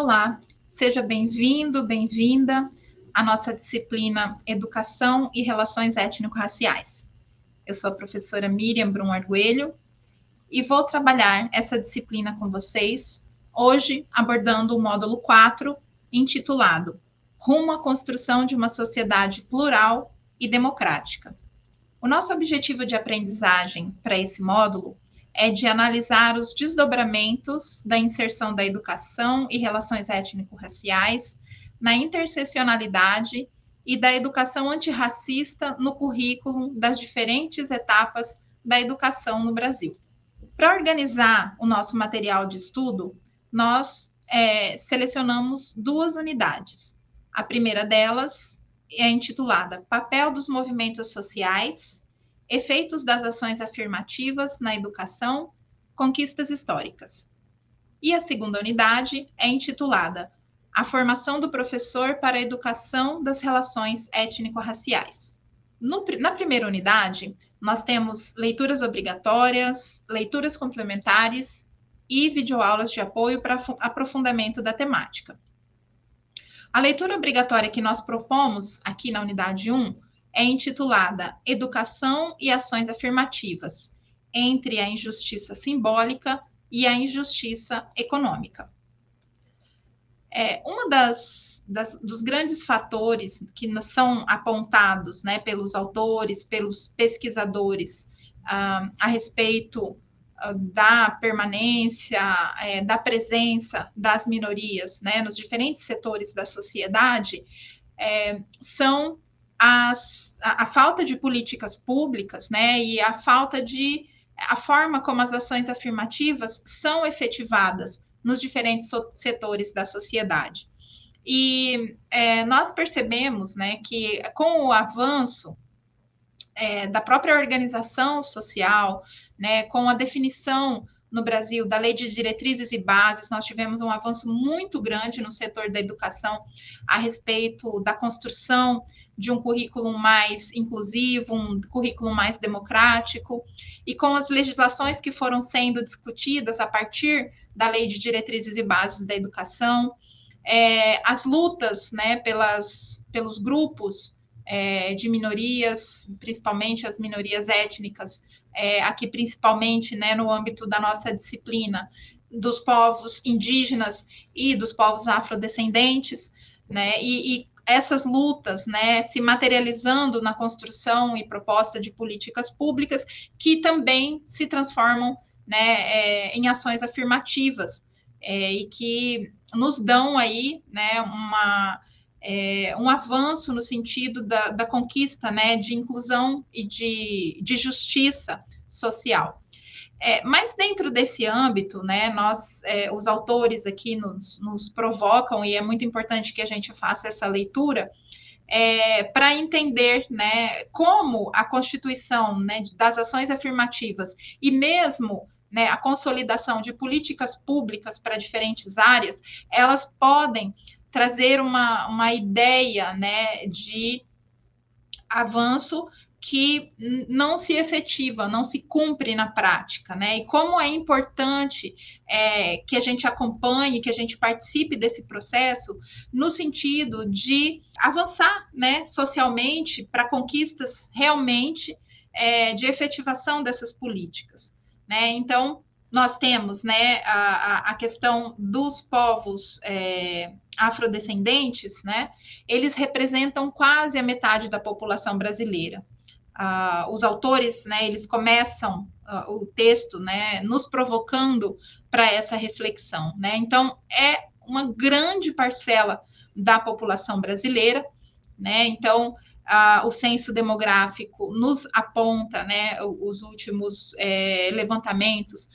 Olá, seja bem-vindo, bem-vinda à nossa disciplina Educação e Relações Étnico-Raciais. Eu sou a professora Miriam Brum Arguelho e vou trabalhar essa disciplina com vocês hoje abordando o módulo 4, intitulado Rumo à construção de uma sociedade plural e democrática. O nosso objetivo de aprendizagem para esse módulo é de analisar os desdobramentos da inserção da educação e relações étnico-raciais na interseccionalidade e da educação antirracista no currículo das diferentes etapas da educação no Brasil. Para organizar o nosso material de estudo, nós é, selecionamos duas unidades. A primeira delas é intitulada Papel dos Movimentos Sociais Efeitos das ações afirmativas na educação, conquistas históricas. E a segunda unidade é intitulada A formação do professor para a educação das relações étnico-raciais. na primeira unidade, nós temos leituras obrigatórias, leituras complementares e videoaulas de apoio para aprofundamento da temática. A leitura obrigatória que nós propomos aqui na unidade 1 é intitulada Educação e Ações Afirmativas entre a Injustiça Simbólica e a Injustiça Econômica. É, uma das, das, dos grandes fatores que são apontados né, pelos autores, pelos pesquisadores ah, a respeito ah, da permanência, é, da presença das minorias né, nos diferentes setores da sociedade, é, são as, a, a, falta de políticas públicas, né, e a falta de a forma como as ações afirmativas são efetivadas nos diferentes so, setores da sociedade. E é, nós percebemos, né, que com o avanço é, da própria organização social, né, com a definição no Brasil da Lei de Diretrizes e Bases, nós tivemos um avanço muito grande no setor da educação a respeito da construção de um currículo mais inclusivo, um currículo mais democrático, e com as legislações que foram sendo discutidas a partir da Lei de Diretrizes e Bases da Educação, é, as lutas né, pelas, pelos grupos é, de minorias, principalmente as minorias étnicas, é, aqui principalmente né, no âmbito da nossa disciplina, dos povos indígenas e dos povos afrodescendentes, né, e, e essas lutas, né, se materializando na construção e proposta de políticas públicas que também se transformam, né, é, em ações afirmativas é, e que nos dão aí, né, uma é, um avanço no sentido da, da, conquista né, de inclusão e de, de justiça social. É, mas dentro desse âmbito, né, nós, é, os autores aqui nos, nos, provocam, e é muito importante que a gente faça essa leitura, é, para entender né, como a constituição né, das ações afirmativas e mesmo né, a consolidação de políticas públicas para diferentes áreas, elas podem trazer uma, uma ideia né, de avanço que não se efetiva, não se cumpre na prática, né? E como é importante é, que a gente acompanhe, que a gente participe desse processo, no sentido de avançar, né, socialmente para conquistas realmente é, de efetivação dessas políticas, né? Então nós temos, né, a, a questão dos povos é, afrodescendentes, né, eles representam quase a metade da população brasileira. Uh, os autores, né, eles começam uh, o texto, né, nos provocando para essa reflexão, né. Então é uma grande parcela da população brasileira, né. Então uh, o censo demográfico nos aponta, né, os últimos é, levantamentos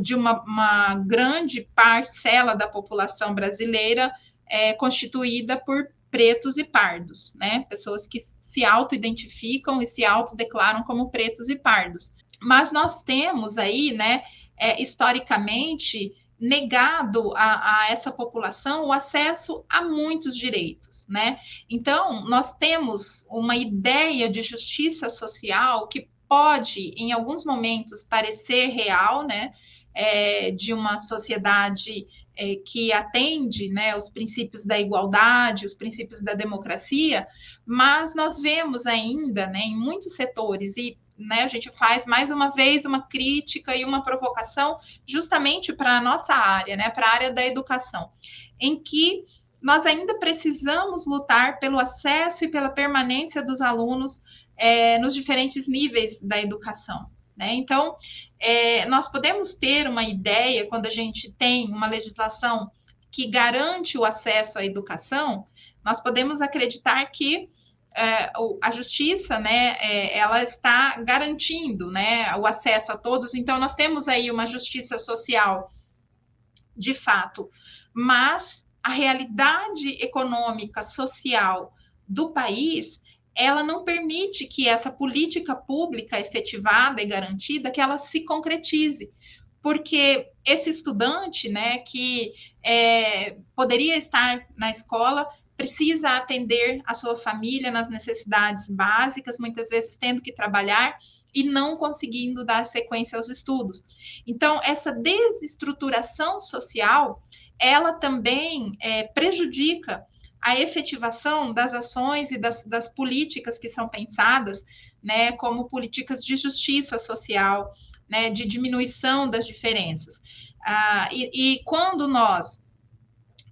de uma, uma, grande parcela da população brasileira é, constituída por pretos e pardos, né? Pessoas que se auto-identificam e se autodeclaram como pretos e pardos. Mas nós temos aí, né, é, historicamente, negado a, a, essa população o acesso a muitos direitos, né? Então, nós temos uma ideia de justiça social que pode, em alguns momentos, parecer real, né? é, de uma sociedade é, que atende né, os princípios da igualdade, os princípios da democracia, mas nós vemos ainda né, em muitos setores, e né, a gente faz mais uma vez uma crítica e uma provocação justamente para a nossa área, né, para a área da educação, em que nós ainda precisamos lutar pelo acesso e pela permanência dos alunos é, nos diferentes níveis da educação. Né? Então, é, nós podemos ter uma ideia, quando a gente tem uma legislação que garante o acesso à educação, nós podemos acreditar que é, a justiça, né, é, ela está garantindo, né, o acesso a todos. Então, nós temos aí uma justiça social, de fato, mas a realidade econômica, social do país, ela não permite que essa política pública efetivada e garantida, que ela se concretize. Porque esse estudante, né, que é, poderia estar na escola, precisa atender a sua família nas necessidades básicas, muitas vezes tendo que trabalhar e não conseguindo dar sequência aos estudos. Então, essa desestruturação social, ela também é, prejudica a efetivação das ações e das, das políticas que são pensadas, né, como políticas de justiça social, né, de diminuição das diferenças. Ah, e, e, quando nós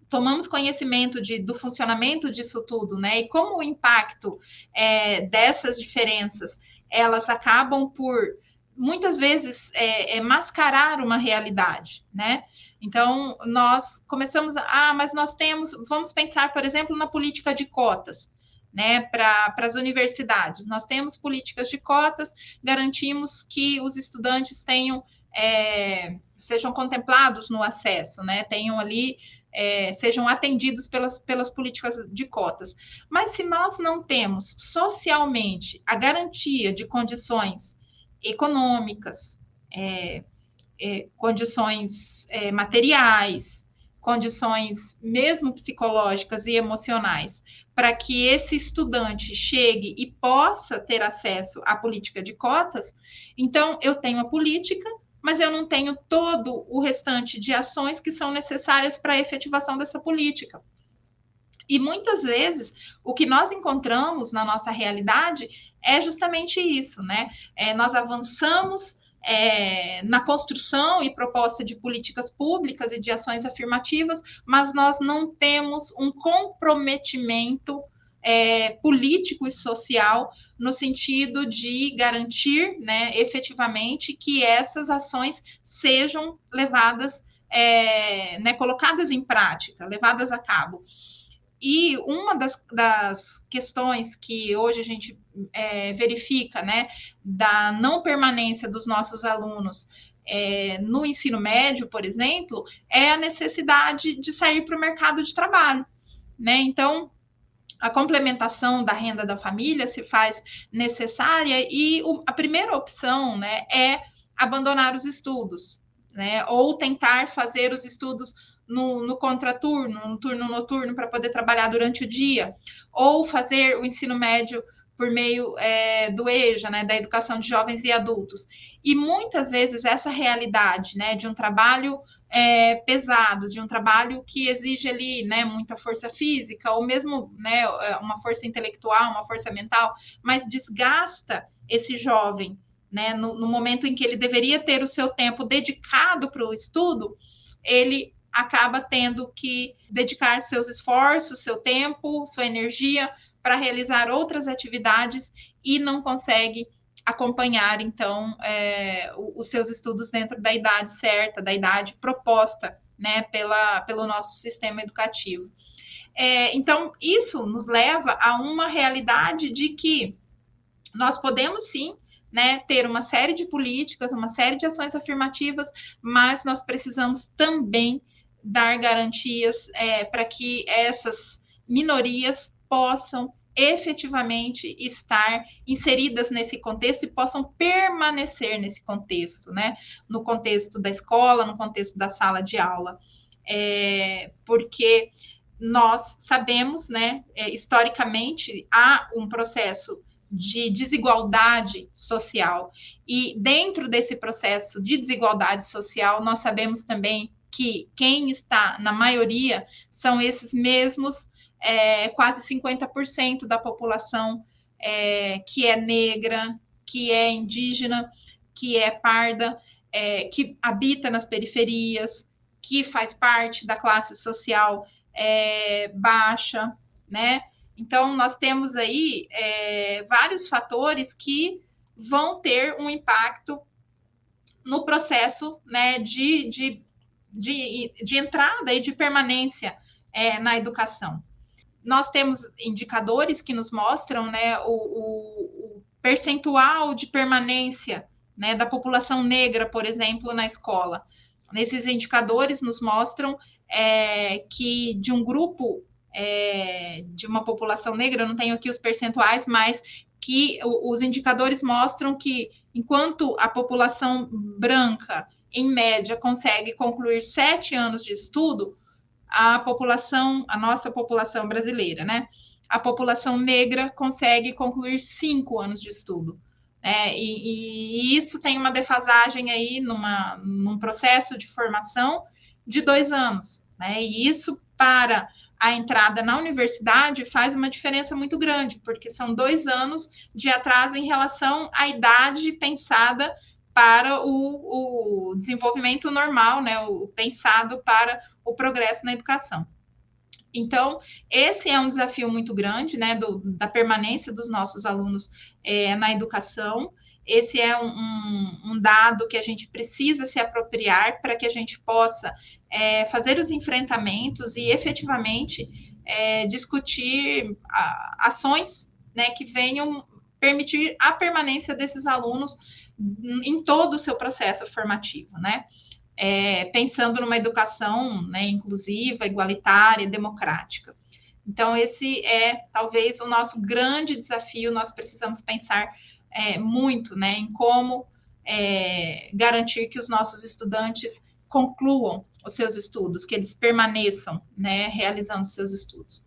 tomamos conhecimento de, do funcionamento disso tudo, né, e como o impacto é, dessas diferenças, elas acabam por muitas vezes é, é mascarar uma realidade, né? Então, nós começamos, a, ah, mas nós temos, vamos pensar, por exemplo, na política de cotas, né, para as universidades. Nós temos políticas de cotas, garantimos que os estudantes tenham, é, sejam contemplados no acesso, né, tenham ali, é, sejam atendidos pelas, pelas políticas de cotas. Mas se nós não temos socialmente a garantia de condições econômicas, é, é, condições é, materiais, condições mesmo psicológicas e emocionais, para que esse estudante chegue e possa ter acesso à política de cotas, então eu tenho a política, mas eu não tenho todo o restante de ações que são necessárias para a efetivação dessa política. E muitas vezes o que nós encontramos na nossa realidade é justamente isso, né? É, nós avançamos é, na construção e proposta de políticas públicas e de ações afirmativas, mas nós não temos um comprometimento é, político e social no sentido de garantir, né, efetivamente, que essas ações sejam levadas, é, né, colocadas em prática, levadas a cabo. E uma das, das questões que hoje a gente é, verifica, né, da não permanência dos nossos alunos é, no ensino médio, por exemplo, é a necessidade de sair para o mercado de trabalho, né? Então, a complementação da renda da família se faz necessária e o, a primeira opção, né, é abandonar os estudos, né? Ou tentar fazer os estudos no, no contraturno, no turno noturno, para poder trabalhar durante o dia, ou fazer o ensino médio por meio é, do EJA, né, da educação de jovens e adultos. E muitas vezes essa realidade, né, de um trabalho é, pesado, de um trabalho que exige ali, né, muita força física, ou mesmo, né, uma força intelectual, uma força mental, mas desgasta esse jovem, né, no, no momento em que ele deveria ter o seu tempo dedicado para o estudo, ele acaba tendo que dedicar seus esforços, seu tempo, sua energia para realizar outras atividades e não consegue acompanhar, então, é, os seus estudos dentro da idade certa, da idade proposta, né, pela, pelo nosso sistema educativo. É, então, isso nos leva a uma realidade de que nós podemos sim né, ter uma série de políticas, uma série de ações afirmativas, mas nós precisamos também dar garantias é, para que essas minorias possam efetivamente estar inseridas nesse contexto e possam permanecer nesse contexto, né? No contexto da escola, no contexto da sala de aula. É, porque nós sabemos, né, é, historicamente, há um processo de desigualdade social. E dentro desse processo de desigualdade social, nós sabemos também que quem está na maioria são esses mesmos é, quase 50% da população é, que é negra, que é indígena, que é parda, é, que habita nas periferias, que faz parte da classe social é, baixa, né? Então, nós temos aí é, vários fatores que vão ter um impacto no processo né, de, de, de, de entrada e de permanência é, na educação. Nós temos indicadores que nos mostram né, o, o, o percentual de permanência né, da população negra, por exemplo, na escola. Nesses indicadores nos mostram é, que de um grupo é, de uma população negra, eu não tenho aqui os percentuais, mas que os indicadores mostram que enquanto a população branca, em média, consegue concluir sete anos de estudo, a população, a nossa população brasileira, né? A população negra consegue concluir cinco anos de estudo. É, e, e, isso tem uma defasagem aí numa, num processo de formação de dois anos. Né? E isso para a entrada na universidade faz uma diferença muito grande, porque são dois anos de atraso em relação à idade pensada para o, o desenvolvimento normal, né, o pensado para o progresso na educação. Então, esse é um desafio muito grande, né, do, da permanência dos nossos alunos é, na educação. Esse é um, um, dado que a gente precisa se apropriar para que a gente possa é, fazer os enfrentamentos e efetivamente é, discutir ações né, que venham permitir a permanência desses alunos em todo o seu processo formativo, né? É, pensando numa educação né, inclusiva, igualitária, democrática. Então, esse é talvez o nosso grande desafio, nós precisamos pensar é, muito né, em como é, garantir que os nossos estudantes concluam os seus estudos, que eles permaneçam né, realizando seus estudos.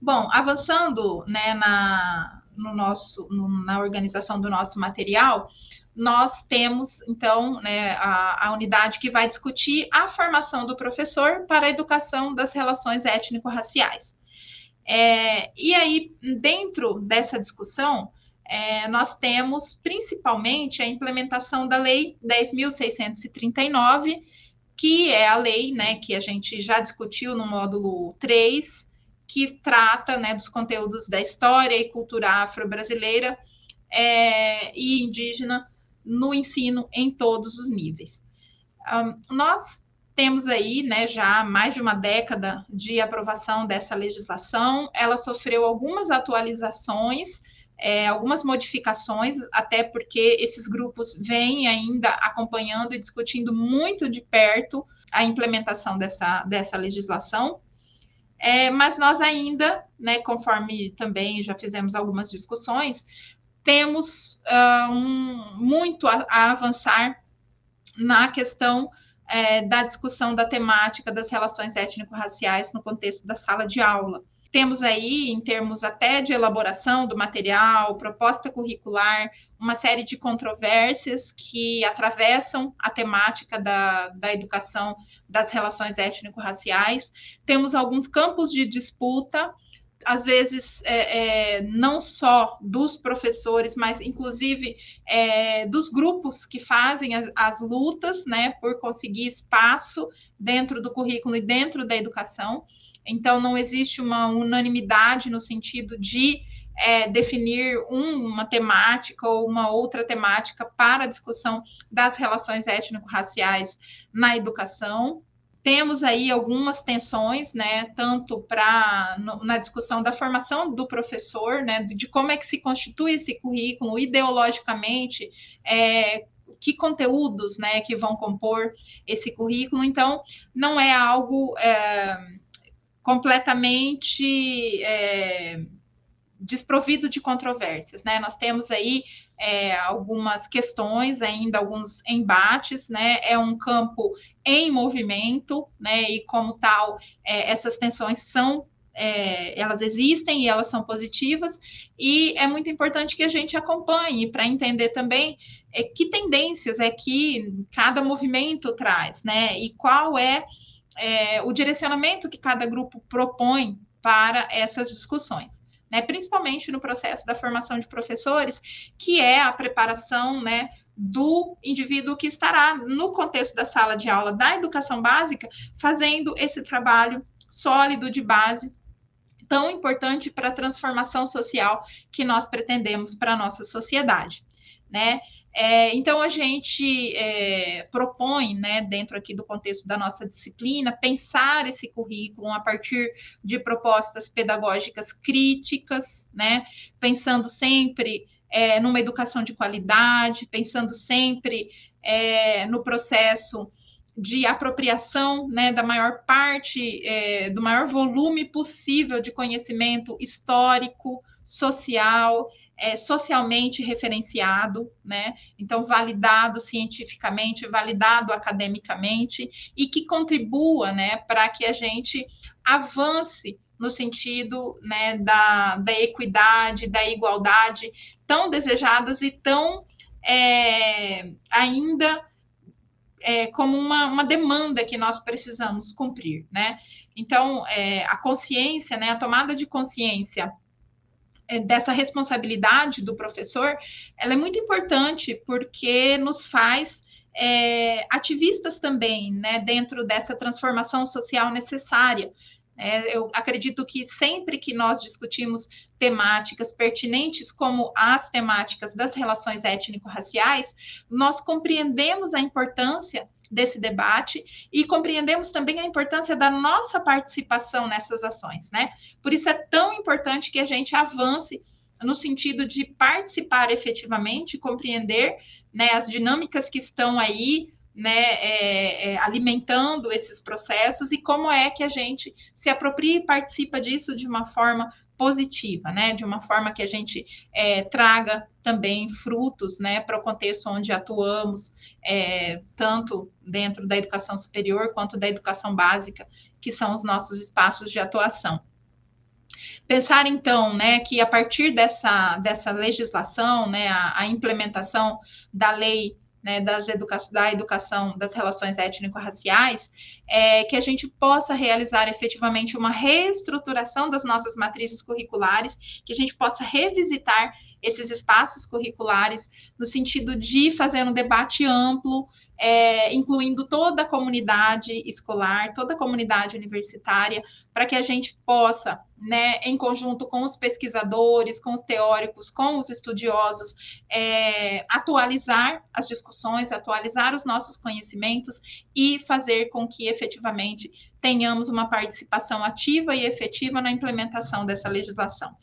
Bom, avançando né, na, no nosso, no, na organização do nosso material, nós temos, então, né, a, a, unidade que vai discutir a formação do professor para a educação das relações étnico-raciais. É, e aí, dentro dessa discussão, é, nós temos principalmente a implementação da Lei 10.639, que é a lei né, que a gente já discutiu no módulo 3, que trata né, dos conteúdos da história e cultura afro-brasileira é, e indígena no ensino em todos os níveis. Um, nós temos aí, né, já mais de uma década de aprovação dessa legislação, ela sofreu algumas atualizações é, algumas modificações, até porque esses grupos vêm ainda acompanhando e discutindo muito de perto a implementação dessa, dessa legislação. É, mas nós ainda, né, conforme também já fizemos algumas discussões, temos uh, um, muito a, a, avançar na questão é, da discussão da temática das relações étnico-raciais no contexto da sala de aula. Temos aí, em termos até de elaboração do material, proposta curricular, uma série de controvérsias que atravessam a temática da, da educação das relações étnico-raciais. Temos alguns campos de disputa, às vezes é, é, não só dos professores, mas inclusive é, dos grupos que fazem as, as lutas né, por conseguir espaço dentro do currículo e dentro da educação. Então, não existe uma unanimidade no sentido de é, definir um, uma temática ou uma outra temática para a discussão das relações étnico-raciais na educação. Temos aí algumas tensões, né, tanto para na discussão da formação do professor, né, de como é que se constitui esse currículo ideologicamente, é, que conteúdos, né, que vão compor esse currículo. Então, não é algo é, completamente é, desprovido de controvérsias, né? Nós temos aí é, algumas questões ainda, alguns embates, né? É um campo em movimento, né? E como tal, é, essas tensões são é, elas existem e elas são positivas, e é muito importante que a gente acompanhe para entender também é, que tendências é que cada movimento traz, né? E qual é, é o direcionamento que cada grupo propõe para essas discussões. Né, principalmente no processo da formação de professores, que é a preparação né, do indivíduo que estará no contexto da sala de aula da educação básica, fazendo esse trabalho sólido de base tão importante para a transformação social que nós pretendemos para a nossa sociedade, né? É, então a gente é, propõe, né, dentro aqui do contexto da nossa disciplina, pensar esse currículo a partir de propostas pedagógicas críticas, né, pensando sempre é, numa educação de qualidade, pensando sempre é, no processo de apropriação né, da maior parte, é, do maior volume possível de conhecimento histórico, social, é, socialmente referenciado, né? Então, validado cientificamente, validado academicamente, e que contribua né, para que a gente avance no sentido né, da, da equidade, da igualdade, tão desejadas e tão é, ainda é, como uma, uma demanda que nós precisamos cumprir, né? Então, é, a consciência, né, a tomada de consciência dessa responsabilidade do professor, ela é muito importante porque nos faz é, ativistas também, né, dentro dessa transformação social necessária. É, eu acredito que sempre que nós discutimos temáticas pertinentes, como as temáticas das relações étnico-raciais, nós compreendemos a importância desse debate e compreendemos também a importância da nossa participação nessas ações, né? Por isso é tão importante que a gente avance no sentido de participar efetivamente, compreender né, as dinâmicas que estão aí né, é, é, alimentando esses processos e como é que a gente se apropria e participa disso de uma forma positiva, né, de uma forma que a gente é, traga também frutos, né, para o contexto onde atuamos, é, tanto dentro da educação superior quanto da educação básica, que são os nossos espaços de atuação. Pensar, então, né, que a partir dessa, dessa legislação, né, a, a implementação da lei né, das educa da educação das relações étnico-raciais, é, que a gente possa realizar efetivamente uma reestruturação das nossas matrizes curriculares, que a gente possa revisitar esses espaços curriculares no sentido de fazer um debate amplo, é, incluindo toda a comunidade escolar, toda a comunidade universitária, para que a gente possa, né, em conjunto com os pesquisadores, com os teóricos, com os estudiosos, é, atualizar as discussões, atualizar os nossos conhecimentos e fazer com que efetivamente tenhamos uma participação ativa e efetiva na implementação dessa legislação.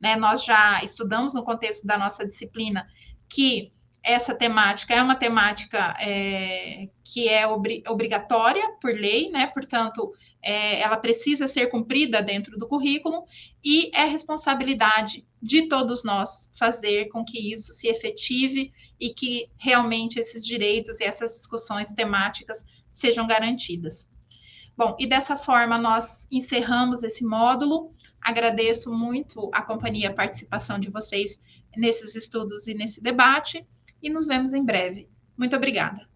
Né, nós já estudamos no contexto da nossa disciplina que essa temática é uma temática é, que é obri obrigatória por lei, né? Portanto, é, ela precisa ser cumprida dentro do currículo e é responsabilidade de todos nós fazer com que isso se efetive e que realmente esses direitos e essas discussões temáticas sejam garantidas. Bom, e dessa forma nós encerramos esse módulo. Agradeço muito a companhia e a participação de vocês nesses estudos e nesse debate e nos vemos em breve. Muito obrigada.